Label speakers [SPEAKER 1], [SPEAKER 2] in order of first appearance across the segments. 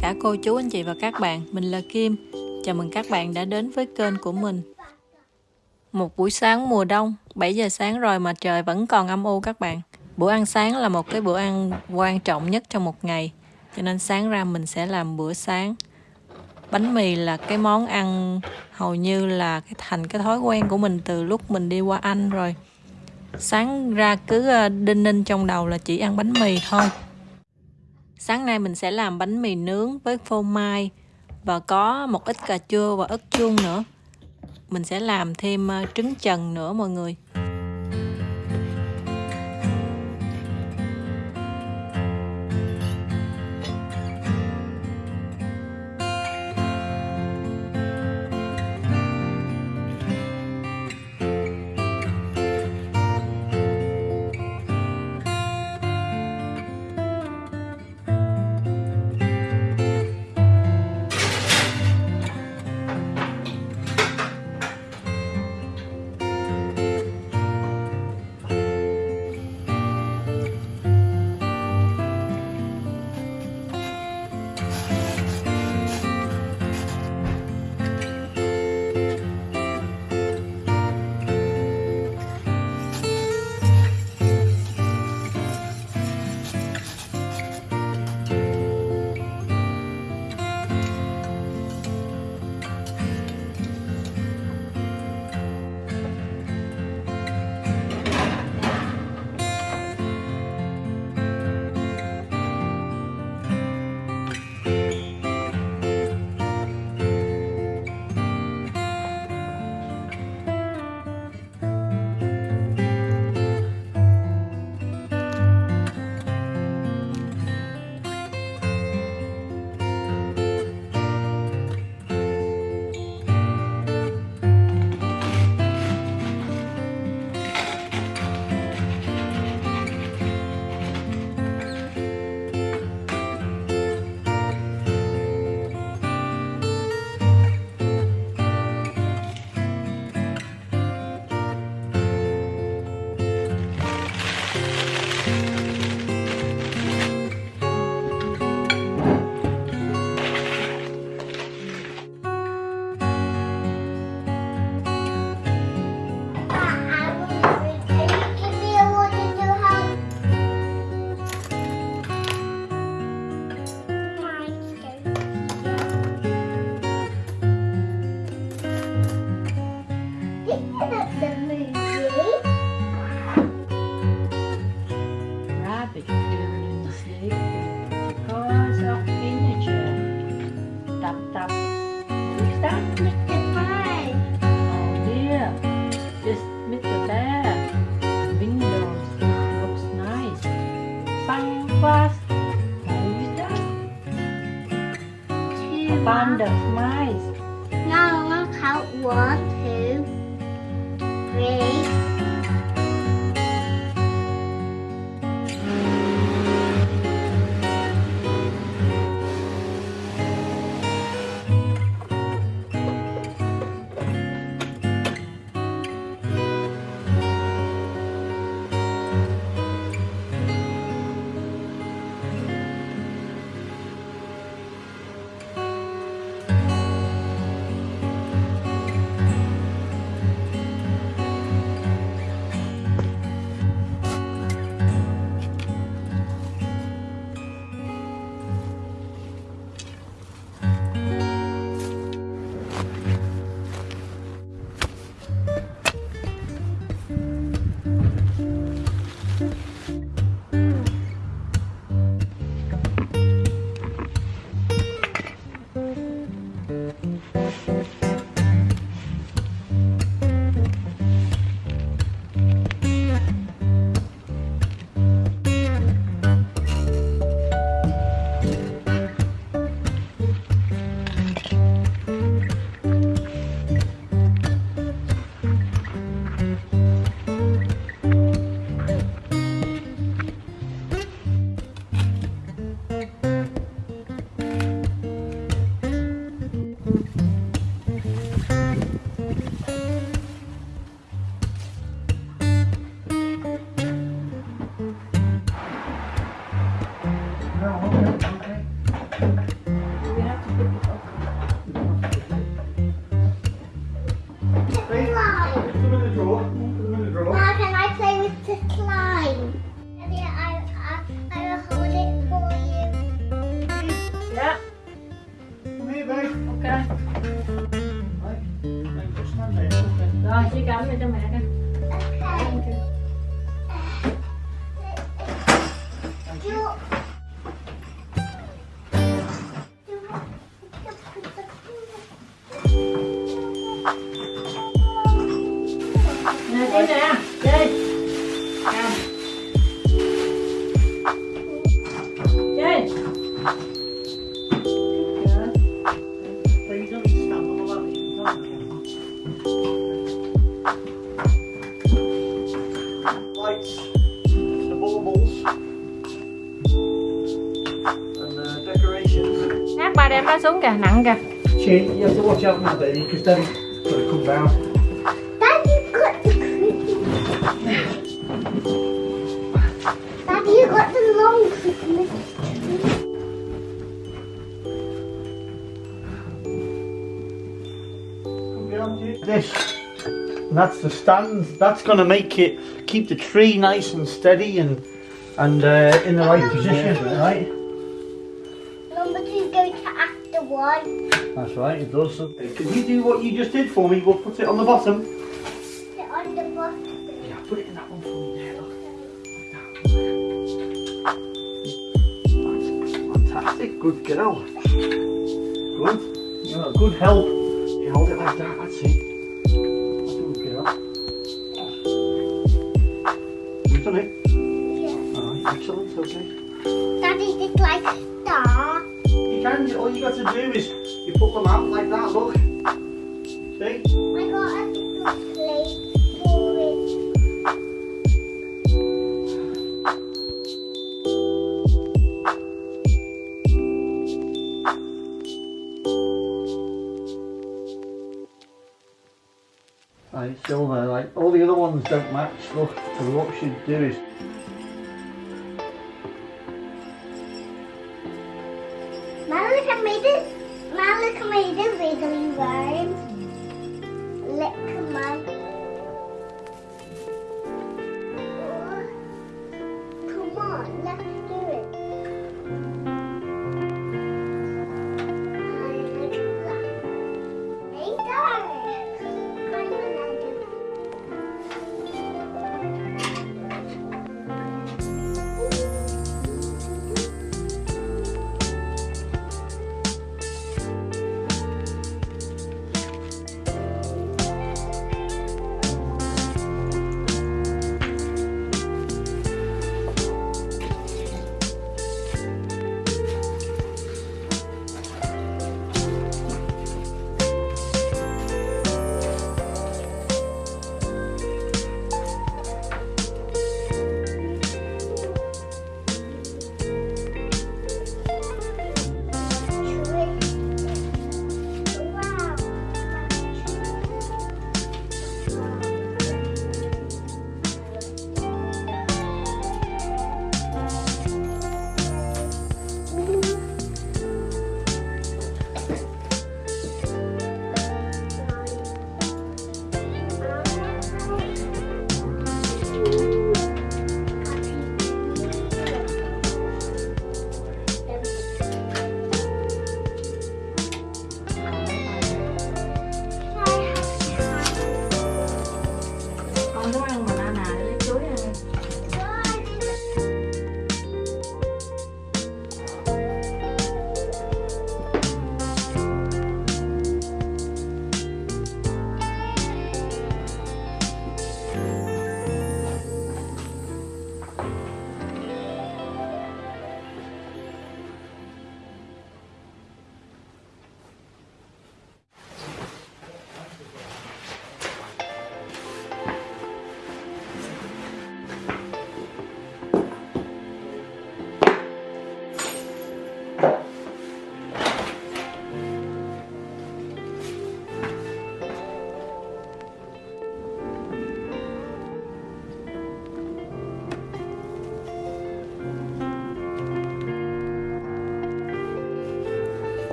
[SPEAKER 1] cả cô chú, anh chị và các bạn. Mình là Kim. Chào mừng các bạn đã đến với kênh của mình. Một buổi sáng mùa đông 7 giờ sáng rồi mà trời vẫn còn âm u các bạn. Bữa ăn sáng là một cái bữa ăn quan trọng nhất trong một ngày, Cho nên sáng ra mình sẽ làm bữa sáng. Bánh mì là cái món ăn hầu như là cái thành cái thói quen của mình từ lúc mình đi qua Anh rồi. Sáng ra cứ ờ, đinh ninh trong đầu là chỉ ăn bánh mì thôi. Sáng nay mình sẽ làm bánh mì nướng với phô mai và có một ít cà chua và ớt chuông nữa. Mình sẽ làm thêm ờ, trứng trần nữa mọi người. Rồi, chị cầm ừ. cho mẹ coi.
[SPEAKER 2] Okay. Lights, the baubles, and the decorations.
[SPEAKER 1] Hát ba đem nó xuống kìa, nặng kìa.
[SPEAKER 2] She, you have to watch out now, baby, because Daddy's got to come down.
[SPEAKER 3] Daddy got the Christmas. Daddy, you got the long Christmas tree.
[SPEAKER 2] Come down, dear. This, and that's the stand. That's going to make it keep the tree nice and steady and and uh, in the right position, right?
[SPEAKER 3] Number goes to after one.
[SPEAKER 2] That's right, it does. Can you do what you just did for me? We'll put it on the bottom.
[SPEAKER 3] Sit on the bottom.
[SPEAKER 2] Yeah, put it in that one for me there, look. Fantastic. Good girl. Good. You're a good help. You hold it like that, that's it. Done it?
[SPEAKER 3] Yeah.
[SPEAKER 2] Alright, excellent, okay.
[SPEAKER 3] Daddy did like star.
[SPEAKER 2] You can, all you got to do is you put them out like that, look. See? Silver, like all the other ones don't match, look. So what we should do is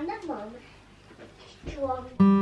[SPEAKER 3] I'm the mom.